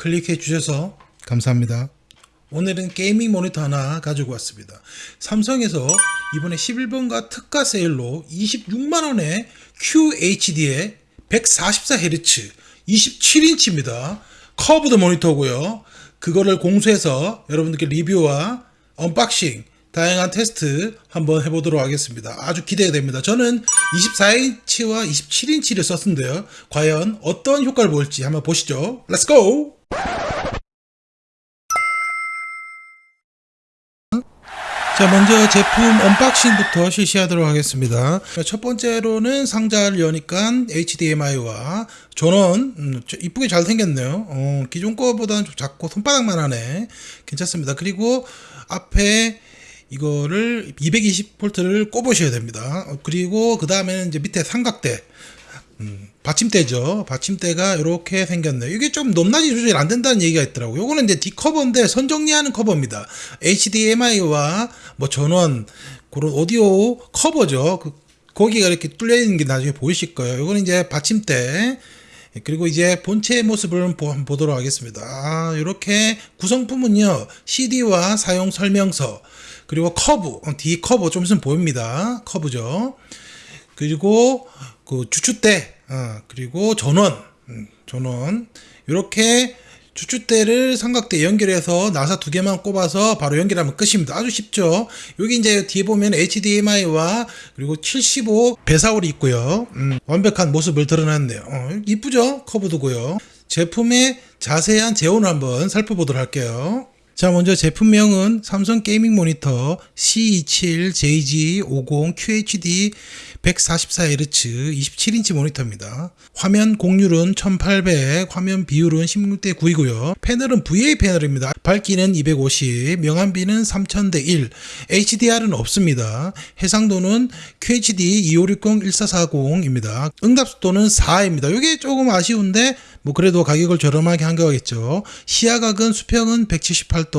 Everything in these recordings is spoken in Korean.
클릭해 주셔서 감사합니다. 오늘은 gaming 모니터 하나 가지고 왔습니다. 삼성에서 이번에 11번가 특가 세일로 26만원에 QHD에 144Hz 27인치입니다. curved 모니터고요. 그거를 공수해서 여러분들께 리뷰와 unboxing 다양한 테스트 한번 해보도록 하겠습니다. 아주 기대가 됩니다. 저는 24인치와 27인치를 썼는데요. 과연 어떤 효과를 볼지 한번 보시죠. Go! 자 먼저 제품 unboxing부터 실시하도록 하겠습니다. 첫 번째로는 상자를 여니까 HDMI와 전원 음, 이쁘게 잘 생겼네요. 어, 기존 거보다는 좀 작고 손바닥만 하네. 괜찮습니다. 그리고 앞에 이거를 220V를 꼽으셔야 됩니다. 어, 그리고 그 다음에는 이제 밑에 삼각대 음, 받침대죠. 받침대가 이렇게 생겼네요. 이게 좀 높낮이 조절이 안 된다는 얘기가 있더라고요. 요거는 이제 D커버인데 선 정리하는 커버입니다. HDMI와 뭐 전원 그런 오디오 커버죠. 그, 거기가 이렇게 뚫려 있는 게 나중에 보이실 거예요. 요거는 이제 받침대 그리고 이제 본체의 모습을 한번 보도록 하겠습니다. 아, 이렇게 구성품은요. CD와 사용 설명서 그리고 커버, D 커버 좀 있으면 보입니다. 커버죠. 그리고 그 주추대 어, 그리고 전원 음, 전원 이렇게 주추대를 삼각대 연결해서 나사 두 개만 꼽아서 바로 연결하면 끝입니다. 아주 쉽죠. 여기 이제 뒤에 보면 HDMI와 그리고 75 VESA홀이 있고요. 음, 완벽한 모습을 드러냈네요. 어, 이쁘죠? curved고요. 제품의 자세한 제원을 한번 살펴보도록 할게요. 자 먼저 제품명은 삼성 gaming 모니터 C27JG50 QHD 144Hz 27인치 모니터입니다. 화면 곡률은 1800, 화면 비율은 16대 9이고요. 패널은 VA 패널입니다. 밝기는 250, 명암비는 3000대 1, HDR은 없습니다. 해상도는 QHD 2560-1440입니다. 응답속도는 4입니다. 이게 조금 아쉬운데 뭐 그래도 가격을 저렴하게 한 거겠죠. 시야각은 수평은 178도,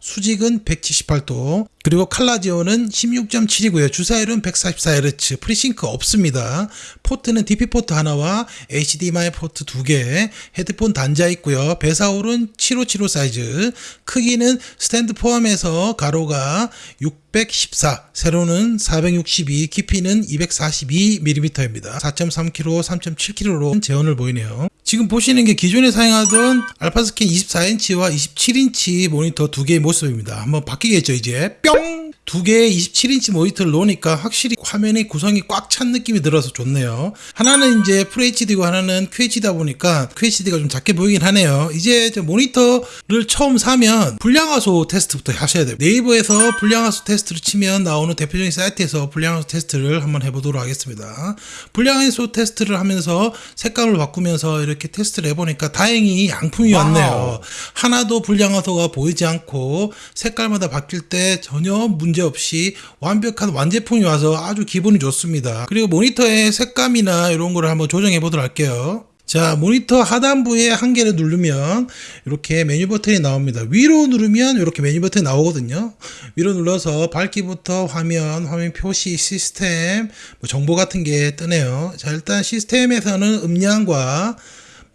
수직은 178도, 그리고 칼라 지원은 16.7이고요. 주사율은 144Hz, FreeSync 없습니다. 포트는 DP 포트 하나와 HDMI 포트 두 개, 헤드폰 단자 있고요. VESA홀은 7575 사이즈, 크기는 스탠드 포함해서 가로가 614, 세로는 462, 깊이는 242mm입니다. 4.3kg, 3.7kg로 제원을 보이네요. 지금 보시는 게 기존에 사용하던 알파스캔 24인치와 27인치 모니터 두 개의 모습입니다. 한번 바뀌겠죠 이제 뿅! 두 개의 27인치 모니터를 놓으니까 확실히 화면의 구성이 꽉 찬 느낌이 들어서 좋네요. 하나는 이제 FHD고 하나는 QHD다 보니까 QHD가 좀 작게 보이긴 하네요. 이제 모니터를 처음 사면 불량화소 테스트부터 하셔야 돼요. 네이버에서 불량화소 테스트를 치면 나오는 대표적인 사이트에서 불량화소 테스트를 한번 해보도록 하겠습니다. 불량화소 테스트를 하면서 색감을 바꾸면서 이렇게 테스트를 해보니까 다행히 양품이 왔네요. 하나도 불량화소가 보이지 않고 색깔마다 바뀔 때 전혀 문제 없이 완벽한 완제품이 와서 아주 기분이 좋습니다. 그리고 모니터의 색감이나 이런 거를 한번 조정해 보도록 할게요. 자 모니터 하단부에 한 개를 누르면 이렇게 메뉴 버튼이 나옵니다 위로 누르면 이렇게 메뉴 버튼이 나오거든요 위로 눌러서 밝기부터 화면 화면 표시 시스템 뭐 정보 같은 게 뜨네요 자 일단 시스템에서는 음량과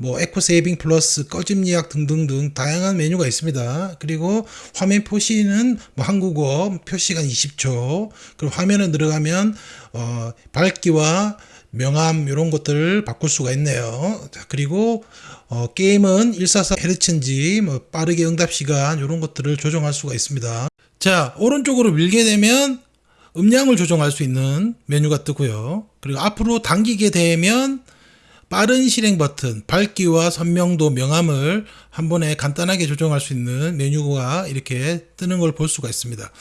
뭐 에코 세이빙 플러스 꺼짐 예약 등등등 다양한 메뉴가 있습니다. 그리고 화면 표시는 뭐 한국어 표시간 20초 그리고 화면에 들어가면 어 밝기와 명암 이런 것들을 바꿀 수가 있네요. 자, 그리고 어, 게임은 144Hz인지 뭐 빠르게 응답 시간 이런 것들을 조정할 수가 있습니다. 자 오른쪽으로 밀게 되면 음량을 조정할 수 있는 메뉴가 뜨고요. 그리고 앞으로 당기게 되면 빠른 실행 버튼, 밝기와 선명도, 명암을 한 번에 간단하게 조정할 수 있는 메뉴가 이렇게 뜨는 걸 볼 수가 있습니다.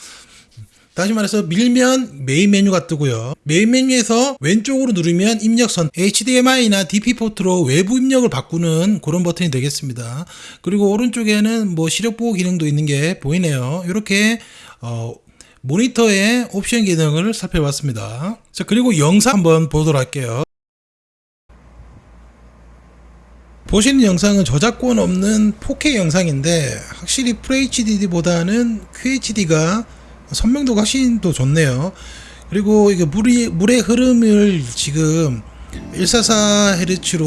다시 말해서 밀면 메인 메뉴가 뜨고요. 메인 메뉴에서 왼쪽으로 누르면 입력선 HDMI나 DP 포트로 외부 입력을 바꾸는 그런 버튼이 되겠습니다. 그리고 오른쪽에는 뭐 시력 보호 기능도 있는 게 보이네요. 이렇게 어, 모니터의 옵션 기능을 살펴봤습니다. 자 그리고 영상 한번 보도록 할게요. 보시는 영상은 저작권 없는 4K 영상인데 확실히 FHD보다는 QHD가 선명도가 훨씬 더 좋네요 그리고 이게 물이, 물의 흐름을 지금 144Hz로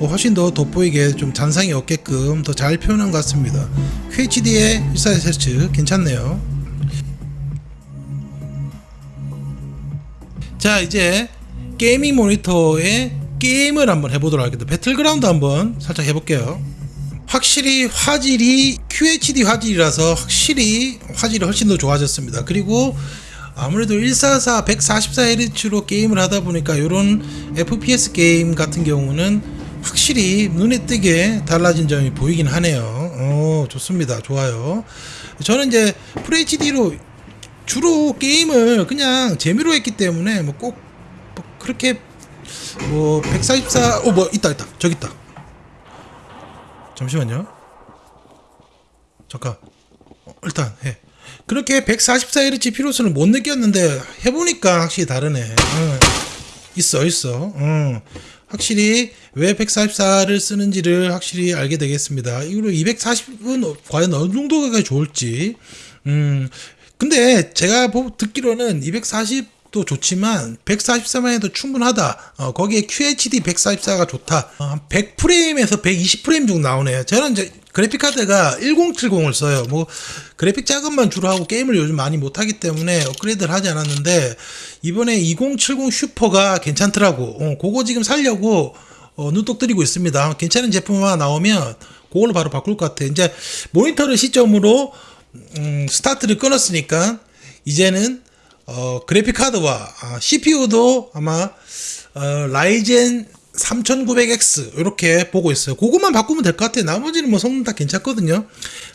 어, 훨씬 더 돋보이게 좀 잔상이 없게끔 더 잘 표현한 것 같습니다. QHD의 144Hz 괜찮네요. 자 이제 gaming 모니터의 게임을 한번 해보도록 하겠습니다. 배틀그라운드 한번 살짝 해볼게요. 확실히 화질이 QHD 화질이라서 확실히 화질이 훨씬 더 좋아졌습니다. 그리고 아무래도 144 144Hz로 게임을 하다 보니까 이런 FPS 게임 같은 경우는 확실히 눈에 띄게 달라진 점이 보이긴 하네요. 어, 좋습니다. 좋아요. 저는 이제 FHD로 주로 게임을 그냥 재미로 했기 때문에 뭐꼭 뭐 그렇게 뭐 144, 어, 뭐 있다 있다 저기 있다. 잠시만요. 잠깐. 어, 일단 해. 그렇게 144Hz 필요성을 못 느꼈는데 해보니까 확실히 다르네. 응. 있어 있어. 응. 확실히 왜 144를 쓰는지를 확실히 알게 되겠습니다. 이거로 240은 과연 어느 정도가 좋을지. 음. 근데 제가 보- 듣기로는 240 도 좋지만 144만 해도 충분하다. 어, 거기에 QHD 144가 좋다. 어, 한 100프레임에서 120프레임 정도 나오네요. 저는 이제 그래픽 카드가 1070을 써요. 뭐 그래픽 작업만 주로 하고 게임을 요즘 많이 못 하기 때문에 업그레이드를 하지 않았는데 이번에 2070 Super가 괜찮더라고. 어, 그거 지금 살려고 어, 눈독 들이고 있습니다. 괜찮은 제품 하나 나오면 그걸로 바로 바꿀 것 같아. 이제 모니터를 시점으로 음, 스타트를 끊었으니까 이제는 어, 그래픽 카드와 아, CPU도 아마 어, Ryzen 3900X 이렇게 보고 있어요. 그것만 바꾸면 될 것 같아요. 나머지는 뭐 성능 다 괜찮거든요.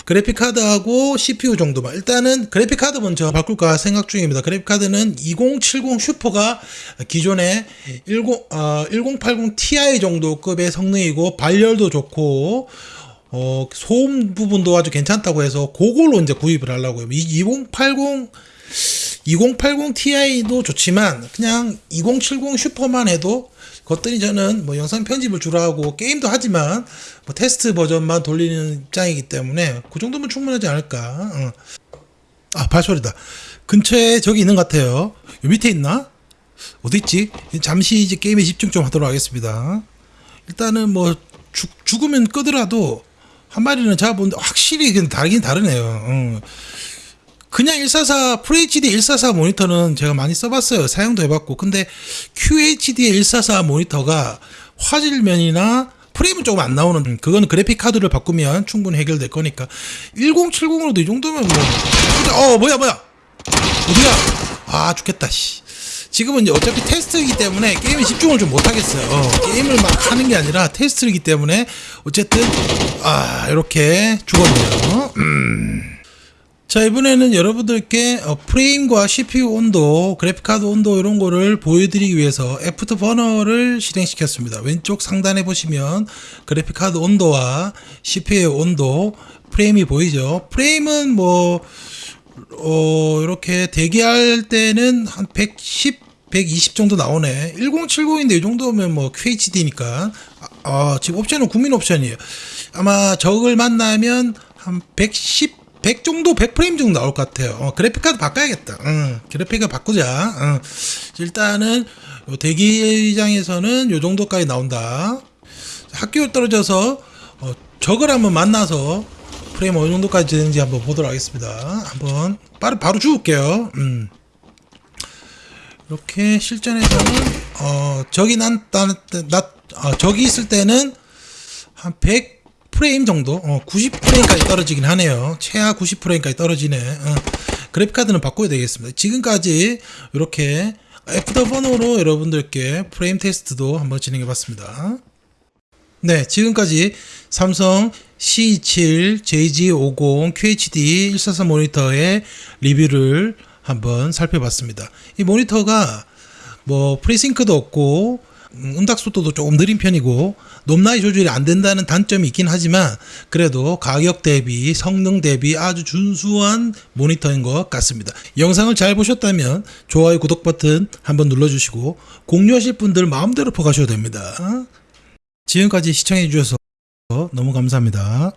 그래픽 카드하고 CPU 정도만. 일단은 그래픽 카드 먼저 바꿀까 생각 중입니다. 그래픽 카드는 2070 Super가 기존의 10, 어, 1080 Ti 정도 급의 성능이고 발열도 좋고 어, 소음 부분도 아주 괜찮다고 해서 그걸로 이제 구입을 하려고요. 이 2080 2080 Ti도 좋지만 그냥 2070 Super만 해도 그것들이 저는 뭐 영상 편집을 주로 하고 게임도 하지만 뭐 테스트 버전만 돌리는 입장이기 때문에 그 정도면 충분하지 않을까. 어. 아 발소리다. 근처에 저기 있는 것 같아요. 요 밑에 있나? 어디 있지? 잠시 이제 게임에 집중 좀 하도록 하겠습니다. 일단은 뭐 죽, 죽으면 끄더라도 한 마리는 잡아보는데 확실히 다르긴 다르네요. 어. 그냥 144 FHD 144 모니터는 제가 많이 써봤어요. 사용도 해봤고. 근데 QHD의 144 모니터가 화질면이나 프레임은 조금 안 나오는 음, 그거는 그래픽 카드를 바꾸면 충분히 해결될 거니까. 1070으로도 이 정도면 뭐어 뭐야 뭐야? 어디야? 아 죽겠다 씨. 지금은 이제 어차피 테스트이기 때문에 게임에 집중을 좀 못하겠어요. 어, 게임을 막 하는 게 아니라 테스트이기 때문에 어쨌든 아 이렇게 죽었네요. 음. 자 이번에는 여러분들께 어, 프레임과 CPU 온도, 그래픽카드 온도 이런 거를 보여드리기 위해서 Afterburner를 실행시켰습니다. 왼쪽 상단에 보시면 그래픽카드 온도와 CPU 온도, 프레임이 보이죠. 프레임은 뭐 어, 이렇게 대기할 때는 한 110, 120 정도 나오네. 1070인데 이 정도면 뭐 QHD니까. 아, 지금 옵션은 국민 옵션이에요. 아마 적을 만나면 한 110, 100 정도, 100프레임 정도 나올 것 같아요. 어, 그래픽카드 바꿔야겠다. 응, 그래픽을 바꾸자. 응. 일단은 요 대기장에서는 요 정도까지 나온다. 학교 떨어져서 어, 적을 한번 만나서 프레임 어느 정도까지 되는지 한번 보도록 하겠습니다. 한번 바로 바로 죽을게요. 음. 이렇게 실전에서는 어 적이 난난 어, 적이 있을 때는 한 100 프레임 정도, 어, 90프레임까지 떨어지긴 하네요. 최하 90프레임까지 떨어지네. 어, 그래픽 카드는 바꿔야 되겠습니다. 지금까지 이렇게 애프터 번호로 여러분들께 프레임 테스트도 한번 진행해 봤습니다. 네, 지금까지 삼성 C27 JG50 QHD 144 모니터의 리뷰를 한번 살펴봤습니다. 이 모니터가 뭐 FreeSync도 없고 음, 응답 속도도 조금 느린 편이고 높낮이 조절이 안 된다는 단점이 있긴 하지만 그래도 가격 대비 성능 대비 아주 준수한 모니터인 것 같습니다. 영상을 잘 보셨다면 좋아요 구독 버튼 한번 눌러주시고 공유하실 분들 마음대로 퍼가셔도 됩니다. 지금까지 시청해 주셔서 너무 감사합니다.